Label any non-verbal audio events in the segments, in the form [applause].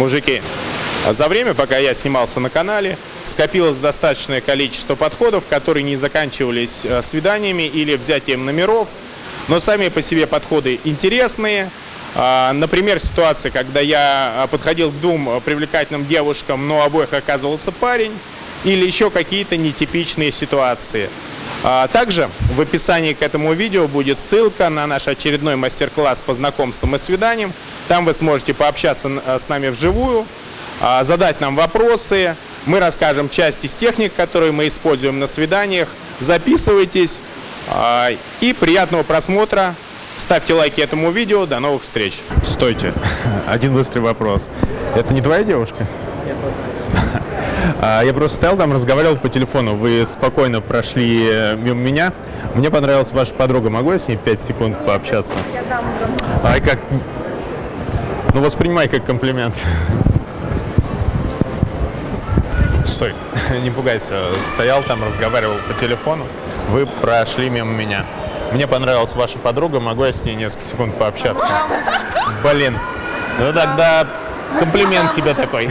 Мужики, за время, пока я снимался на канале, скопилось достаточное количество подходов, которые не заканчивались э, свиданиями или взятием номеров, но сами по себе подходы интересные. А, Например, ситуация, когда я а, подходил к двум а, привлекательным девушкам, но обоих оказывался парень, или еще какие-то нетипичные ситуации. А, Также в описании к этому видео будет ссылка на наш очередной мастер-класс по знакомствам и свиданиям. Там вы сможете пообщаться а, с нами вживую, а, задать нам вопросы. Мы расскажем часть из техник, которые мы используем на свиданиях. Записывайтесь а, и приятного просмотра. Ставьте лайки этому видео. До новых встреч. Стойте. [laughs] Один быстрый вопрос. Это не твоя девушка? [laughs] А, Я просто стоял там, разговаривал по телефону. Вы спокойно прошли э, мимо меня. Мне понравилась ваша подруга. Могу я с ней 5 секунд пообщаться? А как? Ну, воспринимай как комплимент. Стой, [laughs] не пугайся. Стоял там, разговаривал по телефону. Вы прошли мимо меня. Мне понравилась ваша подруга. Могу я с ней несколько секунд пообщаться? Блин. Ну тогда комплимент тебе такой.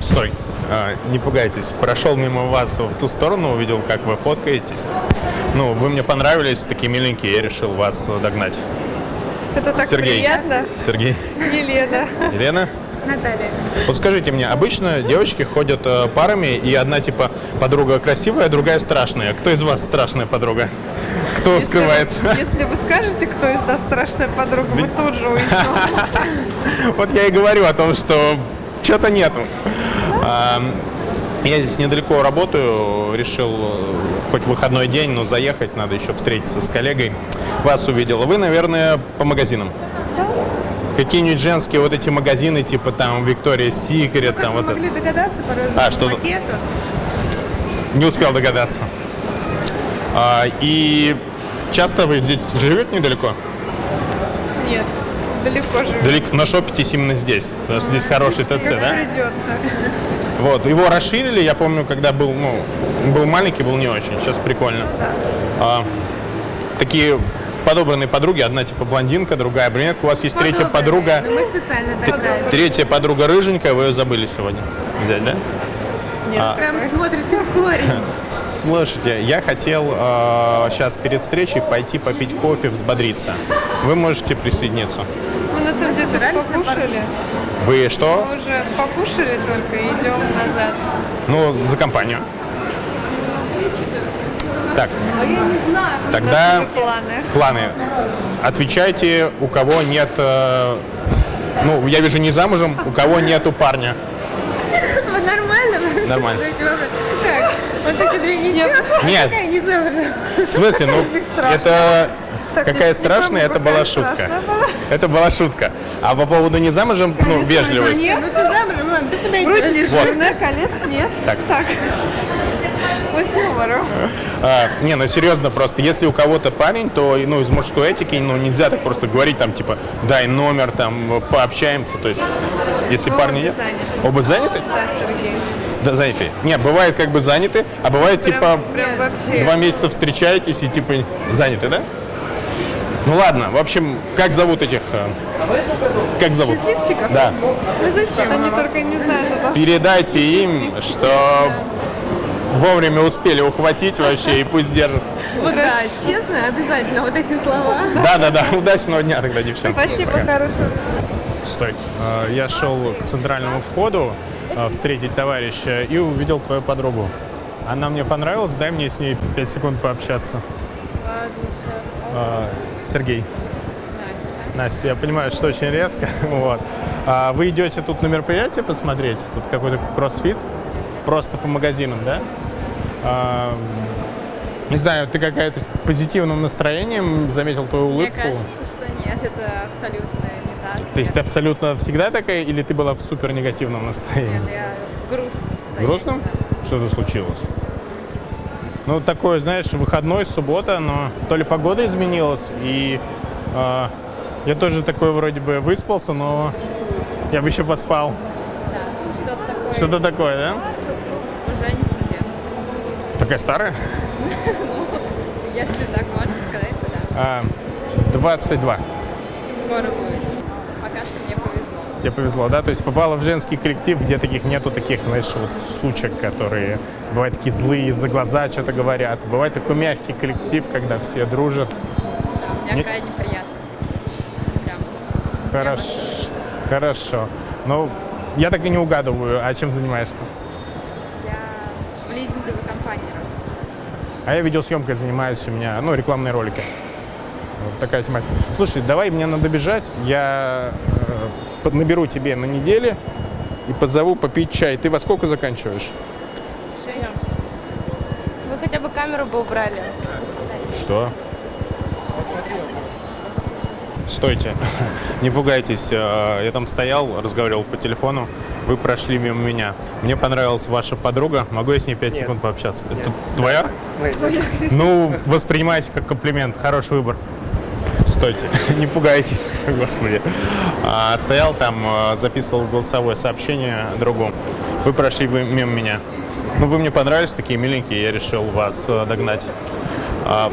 Стой. А, не пугайтесь. Прошел мимо вас в ту сторону, увидел, как вы фоткаетесь. Ну, вы мне понравились, такие миленькие, я решил вас догнать. Это так Сергей. приятно. Сергей. Елена. Елена? Наталья. Вот скажите мне, обычно девочки ходят э, парами, и одна типа подруга красивая, а другая страшная. Кто из вас страшная подруга? Кто Если скрывается? вы- Если вы скажете, кто из нас страшная подруга, мы тут же уйдем. [laughs] Вот я и говорю о том, что что-то нету. Я здесь недалеко работаю, решил э, хоть выходной день, но заехать, надо еще встретиться с коллегой. Вас увидел. Вы, наверное, по магазинам. Какие-нибудь женские вот эти магазины, типа там Victoria's Secret, Как там вот это. могли догадаться по А, что- пакету? Не успел догадаться. А, и часто вы здесь живете недалеко? Нет, далеко живем. Далеко, но шопитесь именно здесь. Потому что здесь хороший ТЦ, да? Придется. Вот, его расширили, я помню, когда был, ну, был маленький, был не очень, сейчас прикольно. А, такие подобранные подруги, одна типа блондинка, другая брюнетка, у вас есть третья подруга, Ну, мы специально так третья подруга рыженькая, вы ее забыли сегодня взять, да? Нет, А. Прям смотрите в корень. [laughs] Слушайте, я хотел сейчас перед встречей пойти попить кофе, взбодриться. Вы можете присоединиться. Только Собирались на покушали. Вы что? Мы уже покушали только и идем назад. Ну, за компанию. Так, А я не знаю. тогда планы. планы. Отвечайте, у кого нет... э, ну, я вижу не замужем, у кого нету парня. [laughs] Вы нормально? вообще Нормально. Так, вот эти две ничего. Нет. [laughs] Не замужем? В смысле, ну, это... Так, Какая страшная, это была шутка. была. Это была шутка. А по поводу не замужем, ну, вежливость. Ну ты замужем, ладно, ты Грудь подойдешь. не Вот. жирная, колец нет. Так. Так. А, не, ну серьезно, просто если у кого-то парень, то ну, из мужской этики ну, нельзя так просто говорить, там, типа, дай номер, там, пообщаемся. То есть, если парни нет. заняты. Оба заняты? Да, Сергей. Да, заняты. Не, бывает как бы заняты, а бывает типа Прям два месяца встречаетесь и типа заняты, да? Ну ладно, в общем, как зовут этих? э, Как зовут? Счастливчиков? Да. Ну зачем? Они только не знают это. Передайте им, что вовремя успели ухватить вообще и пусть держат. Вот да, честно, обязательно вот эти слова. Да-да-да, удачного дня тогда, девчонки. Спасибо, Пока. хорошего. Стой. Э, Я шел к центральному входу э, встретить товарища и увидел твою подругу. Она мне понравилась, дай мне с ней 5 секунд пообщаться. Ладно, сейчас. Э, Сергей. Настя. Настя, я понимаю, что очень резко. [laughs] Вот. А вы идете тут на мероприятие посмотреть? Тут какой-то кроссфит? Просто по магазинам, да? А, не знаю, ты какая-то позитивным настроением заметил твою Мне улыбку. кажется, что нет, это абсолютно не так. То есть ты абсолютно всегда такая, или ты была в супер негативном настроении? Нет, я грустно стою. Грустно? Что-то случилось? Ну, такое, знаешь, выходной, суббота, но то ли погода изменилась, и а, я тоже такой вроде бы выспался, но я бы еще поспал. Да, что-то такое. Что-то такое, да? Уже не студент. Такая старая? Если так можно сказать, то да. А, 22. Скоро будет. Тебе повезло, да? То есть попала в женский коллектив, где таких нету таких, знаешь, вот сучек, которые бывают такие злые, за глаза что-то говорят. Бывает такой мягкий коллектив, когда все дружат. Да, Не- крайне приятно. Прям. Хорошо. Хорошо. Ну, я так и не угадываю, а чем занимаешься? Я в лизинговой компании работаю. А я видеосъемкой занимаюсь, у меня, ну, рекламные ролики. Вот такая тематика. Слушай, давай, мне надо бежать. Я э, наберу тебе на неделе и позову попить чай. Ты во сколько заканчиваешь? Вы хотя бы камеру бы убрали. Что? Стойте, [laughs] не пугайтесь. э, Я там стоял, разговаривал по телефону. Вы прошли мимо меня. Мне понравилась ваша подруга. Могу я с ней 5 секунд пообщаться? Это твоя? Ну, воспринимайте как комплимент. Хороший выбор. Стойте, [laughs] не пугайтесь, господи. А, стоял там, э, записывал голосовое сообщение другу. Вы прошли вы мимо меня. Ну, вы мне понравились, такие миленькие, я решил вас э, догнать. А,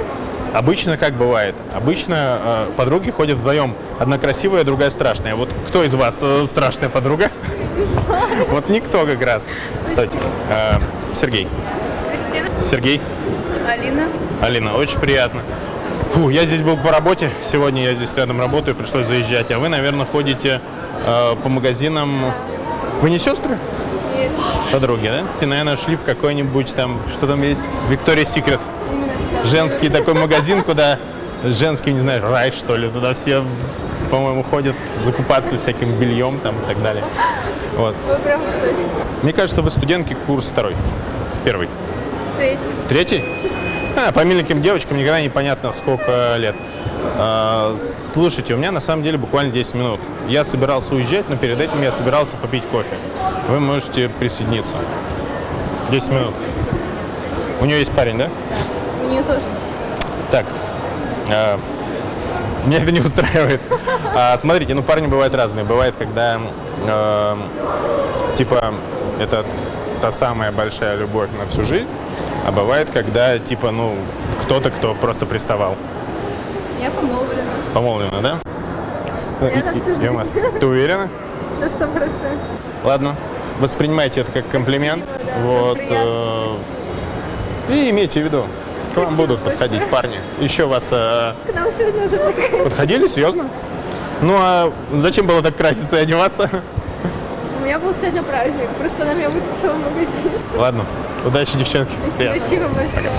обычно как бывает? Обычно э, подруги ходят вдвоем. Одна красивая, другая страшная. Вот кто из вас э, страшная подруга? [laughs] Вот никто как раз. Стойте. Сергей. Кристина? Сергей. Алина? Алина, очень приятно. Фу, я здесь был по работе. Сегодня я здесь рядом работаю, пришлось заезжать. А вы, наверное, ходите э, по магазинам. Вы не сестры? Нет. Подруги, да? Ты, наверное, шли в какой-нибудь там, что там есть? Виктория Секрет. Женский такой магазин, куда женский, не знаю, рай, что ли. Туда все, по-моему, ходят закупаться всяким бельем там и так далее. Вот. Вы прям. Мне кажется, вы студентки курс второй. Первый. Третий. Третий? А, по миленьким девочкам никогда непонятно, сколько лет. А, слушайте, у меня на самом деле буквально 10 минут. Я собирался уезжать, но перед этим я собирался попить кофе. Вы можете присоединиться. 10 минут. У нее есть парень, да? У нее тоже. Так. а, меня это не устраивает. А, смотрите, ну парни бывают разные. Бывает, когда э, типа это та самая большая любовь на всю жизнь, а бывает, когда типа, ну, кто-то, кто просто приставал. Я помолвлена. Помолвлена, да? Я на всю вас. Ты уверена? На сто процентов. Ладно. Воспринимайте это как комплимент. Спасибо, да. Вот. Э, и имейте в виду, к вам будут подходить парни. Еще вас э, К нам сегодня уже подходит. подходили, серьезно? Ну а зачем было так краситься и одеваться? Меня был сегодня праздник, просто на меня вытащила в магазин. Ладно, удачи, девчонки. Спасибо большое.